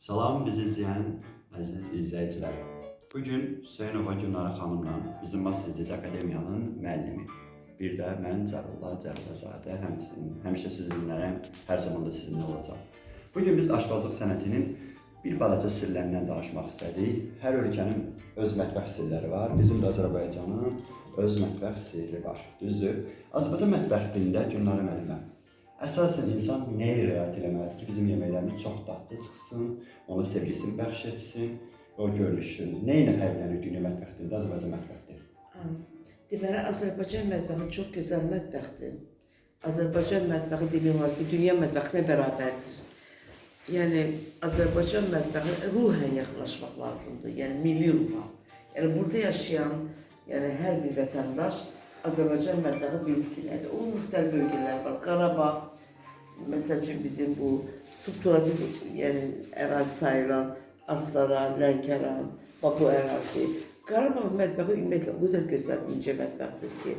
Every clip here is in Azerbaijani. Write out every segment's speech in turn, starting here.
Salam bizi izləyən əziz izləyicilər. Bu gün Hüseynova Günara xanımla bizim Massageç Akademiyanın müəllimi. Bir də mən Cəlillah Cəliləzadə, həmçinin həmişə sizinlərəm, hər zaman da sizinlə olacağam. Bu gün biz aşbazlıq sənətinin bir balaca sirlərindən danışmaq istədik. Hər ölkənin öz mətbəx sirləri var. Bizim də Azərbaycanın öz mətbəx sirri var. Düzdür? Azərbaycan mətbəxində Günara müəllimə Əsasən insan nəyə riayət etməlidir ki, bizim yeməklərimiz çox dadlı çıxsın, ona sevgisini bəxş etsin, o görünüşün. Nə ilə fərqlənir dünya mətbəxində, Azərbaycan mətbəxində? Deməli, Azərbaycan mətbəxi çox gözəl mətbəxdir. Azərbaycan mətbəxi demək olar ki, dünya mətbəxinə bərabərdir. Yəni, Azərbaycan mətbəxi ruhən yaxınlaşmaq lazımdır, yəni milli ruha. Yəni, burada yaşayan yəni, hər bir vətəndaş Azərbaycan mətbəxi bilir ki, nədir. Onun müxtəlif bölgələri var. Qarabağ, məsəl üçün bizim bu subtropik yəni ərazi sayılan Astara, Lənkəran, Baku ərazi. Qarabağ mətbəxi ümumiyyətlə o qədər gözəl, incə mətbəxdir ki,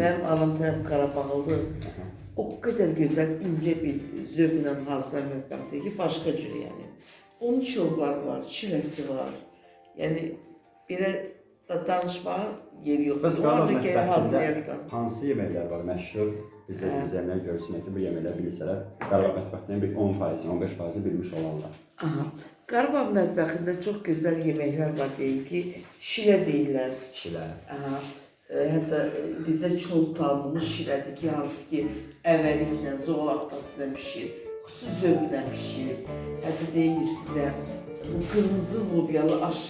mənim anam tərəf Qarabağlıdır. O qədər gözəl, incə bir zövqlə hazırlanan mətbəxdir ki, başqa cür yəni. Onun çovları var, çiləsi var. Yəni belə da danışmağa yeri yox. Bəs O Qarabağ ancaq gəlib hazırlayasan. hansı yeməklər var məşhur? Bizə Hə. izləyənlər görsünlər ki, bu yeməkləri bilsələr, Qarabağ mətbəxindən bir 10%, 15% bilmiş olarlar. Aha. Qarabağ mətbəxində çox gözəl yeməklər var deyim ki, şirə deyirlər. Kişilər. Aha. E, hətta e, bizdə çol talımız şirədir ki, hansı ki, əvəliklə, zoğal axtasıyla bişir, xüsusi zövqlə bişir. Hətta deyim ki, sizə bu qırmızı lobyalı aş,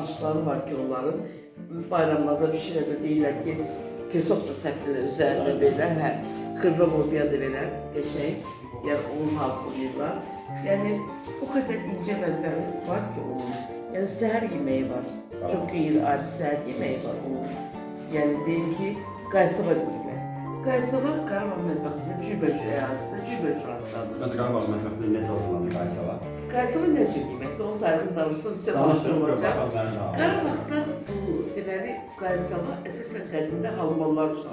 aşları var ki, onların bayramlarda bişirəndə deyirlər ki, pesok da səpilir üzərində belə, hə, xırda lobya da belə qəşəng, yəni onu hazırlayırlar. Yəni o qədər incə mətbəxi var ki onun. Yəni səhər yeməyi var. Çox qeyri ayrı səhər yeməyi var onun. Yəni deyim ki, qaysava deyirlər. Qaysava Qarabağ mətbəxində cürbəcür ərazisində cürbəcür rastlanır. Bəs Qarabağ mətbəxində necə hazırlanır qaysava? Qaysava nə cür yeməkdir? Onun tarixini danışsam sizə maraqlı olacaq. Qarabağda bu deməli qaysava əsasən qədimdə almanlar üçün.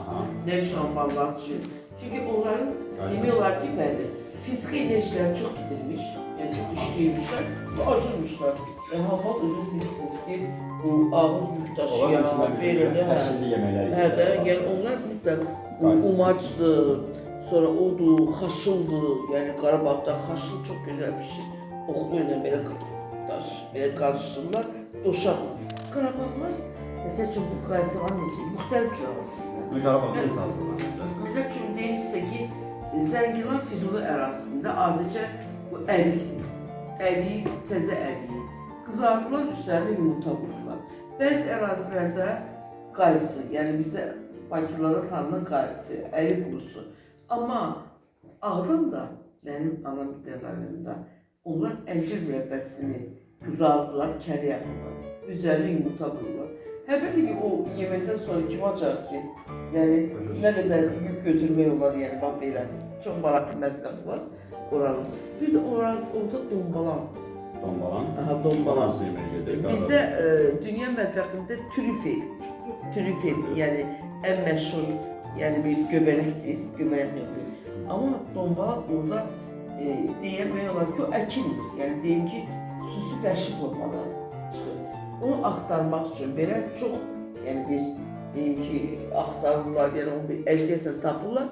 Aha. Nə üçün almanlar üçün? Çünki onların demək olar ki, bəli, fiziki enerjiləri çox gidilmiş, yəni çox işləyirmişlər və acırmışlar. Yəni hava özünüz bilirsiniz ki, bu ağır yük daşıyan, belə də hə. Hə də, yəni onlar mütləq umacdır, sonra odur, xaşıldır. Yəni Qarabağda xaşıl çox gözəl bişir. Oxlu ilə belə daş, belə qarışdırırlar, doşarlar. Qarabağlar məsəl üçün bu qaysavan necə? Müxtəlif cür hazırlayırlar. Qarabağda necə hazırlanır? Məsəl üçün deyim sizə ki, Zəngilan Füzuli ərazisində adicə bu ərikdir. Ərik, təzə ərik. Qızardılar, üstlərinə yumurta vururlar. Bəzi ərazilərdə qaysı, yəni bizə Bakılara tanınan qaysı, ərik qurusu. Amma Ağdamda, mənim anam rayonunda, onlar əncir mürəbbəsini qızardılar, kəri yaxırlar. Üzərinə yumurta vururlar. Həqiqətən ki, o yeməkdən sonra kim acar ki? Yəni nə qədər yük götürmək olar, yəni bax belə. Çox maraqlı mətbəx var oranın. Bir də oranın orada dombalan. Dombalan. Aha, dombalan. Hansı yemək gedir? Bizdə e, dünya mətbəxində trüfel, trüfel, yəni ən məşhur, yəni bir göbələkdir, göbələk növü. Amma dombalan orada e, deyəmək olar ki, o əkindir. Yəni deyim ki, xüsusi vəhşi formada çıxır. Onu axtarmaq üçün belə çox, yəni biz deyim ki, axtarırlar, yəni onu bir əziyyətlə tapırlar.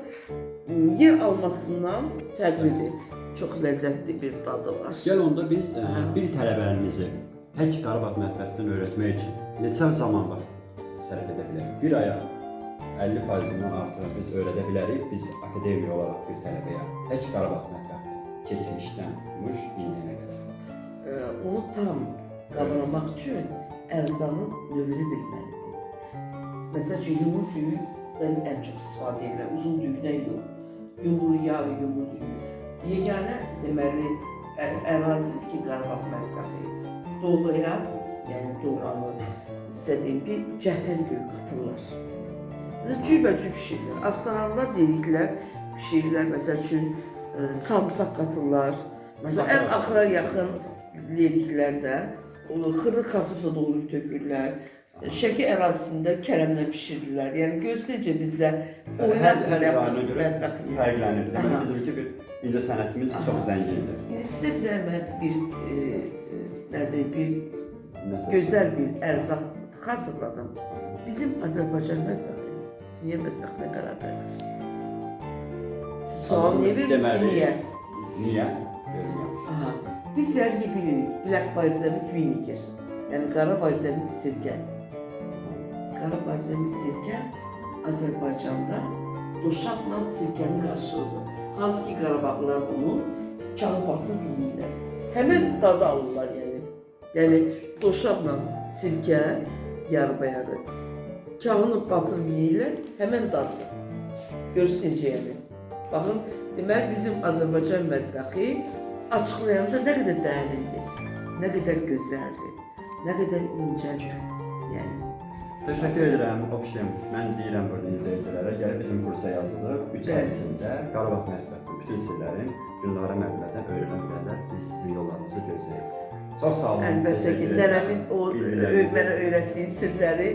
Yer almasından fərqlidir. Çox ləzzətli bir dadı var. Gəl onda biz ə, bir tələbələrimizi tək Qarabağ mətbəxindən öyrətmək üçün neçə zaman vaxt sərf edə bilərik? Bir aya 50%-dən artıq biz öyrədə bilərik. Biz akademiya olaraq bir tələbəyə tək Qarabağ mətbəxi keçmişdən tutmuş indiyənə qədər. Ə, onu tam qavramaq üçün ərzanın növünü bilməlidir. Məsəl üçün yumur düyüdən ən çox istifadə edirlər, uzun düyüdən yox. Yumur yağı, yumur düyü. Yeganə deməli ərazidir ki, Qarabağ mətbəxi doğuya, yəni doğanı sizə deyim bir cəfər göy qatırlar. Cürbəcür pişirirlər. Astaranlar dediklər pişirirlər, məsəl üçün ə, sarımsaq qatırlar. Sonra ən axıra yaxın lediklərdə onu xırda kartofla doğrayıb tökürlər. Şəki ərazisində kərəmlə bişirirlər. Yəni göz necə bizdə rayona görə mətbəximiz. fərqlənir. Deməli Aha. bizimki bir incəsənətimiz çox zəngindir. İndi sizə bir dənə bir e, e, nədir, bir Nəsə- gözəl bir ərzaq xatırladım. Bizim Azərbaycan mətbəxi dünya mətbəxinə bərabərdir. Siz sual niyə verirsiniz ki, niyə? Niyə? Biz yəqin bilirik, Black Balsamic Vinegar. Yəni qara balsamik sirkə. Qara balsamik sirkə Azərbaycanda duşaqla sirkənin qarşılığıdır. Hansı ki Qarabağlılar bunu kağı batıb yeyirlər. Həmin dadı alırlar yəni. Yəni duşaqla sirkə yarı-bayarı. Kağını batırıb yeyirlər, həmin daddır. Görürsünüz necə yəni. Baxın, deməli bizim Azərbaycan mətbəxi açıqlayanda nə qədər dərindir, nə qədər gözəldir, nə qədər incədir. Yəni Təşəkkür edirəm. Obşim, mən deyirəm burada izləyicilərə, gəlib bizim kursa yazılıb. 3 ay Bəli. içində Qarabağ mətbəxinin bütün sirlərin Gülnara müəllimədən öyrənə bilərlər. Biz sizin yollarınızı gözləyirik. Çox sağ olun. əlbəttə ki, nənəmin o mənə öyrətdiyi sirləri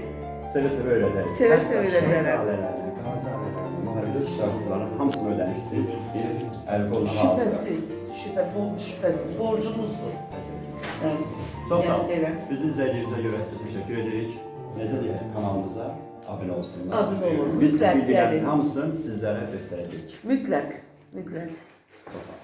Sevə-sevə öyrədərik. Sevə-sevə öyrədərəm. Müharibə iştirakçılarının hamısını öyrənirsiniz. Biz əl qoluna hazırıq. şübhəsiz, şübhə, bu şübhəsiz borcumuzdur. Yəni, Çox sağ olun. yəni elə. Bizi izlədiyinizə görə sizə təşəkkür edirik. Necə deyək, kanalımıza abunə olsunlar. Abunə olun, Biz mütləq bilgilərin gəlin. hamısını sizlərə göstərəcəyik. Mütləq, mütləq. Çox sağ olun.